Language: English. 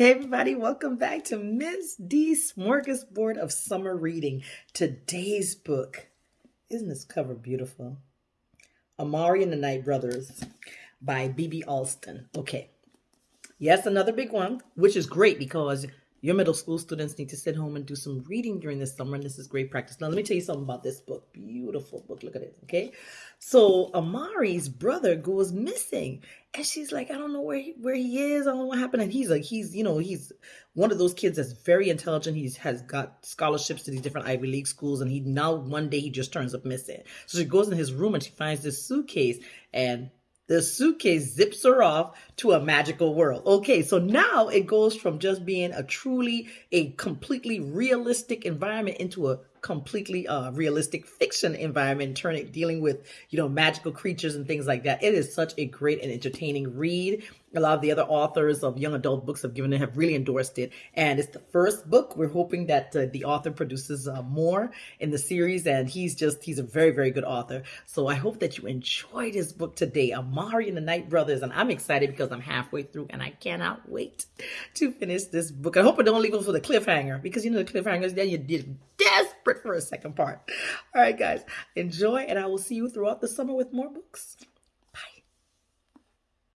Hey everybody, welcome back to Miss D Smorgasbord of Summer Reading. Today's book, isn't this cover beautiful? Amari and the Night Brothers by B.B. Alston. Okay, yes, another big one, which is great because your middle school students need to sit home and do some reading during the summer, and this is great practice. Now, let me tell you something about this book. Beautiful book. Look at it. Okay. So, Amari's brother goes missing, and she's like, I don't know where he, where he is. I don't know what happened. And he's like, he's, you know, he's one of those kids that's very intelligent. He's has got scholarships to these different Ivy League schools, and he now one day he just turns up missing. So she goes in his room and she finds this suitcase, and the suitcase zips her off to a magical world. Okay, so now it goes from just being a truly, a completely realistic environment into a completely uh, realistic fiction environment, turning dealing with you know magical creatures and things like that. It is such a great and entertaining read. A lot of the other authors of young adult books have given it have really endorsed it, and it's the first book. We're hoping that uh, the author produces uh, more in the series, and he's just he's a very very good author. So I hope that you enjoyed his book today, Amari and the Night Brothers, and I'm excited because I'm halfway through, and I cannot wait to finish this book. I hope I don't leave it for the cliffhanger because you know the cliffhangers then you're desperate for a second part. All right, guys, enjoy, and I will see you throughout the summer with more books.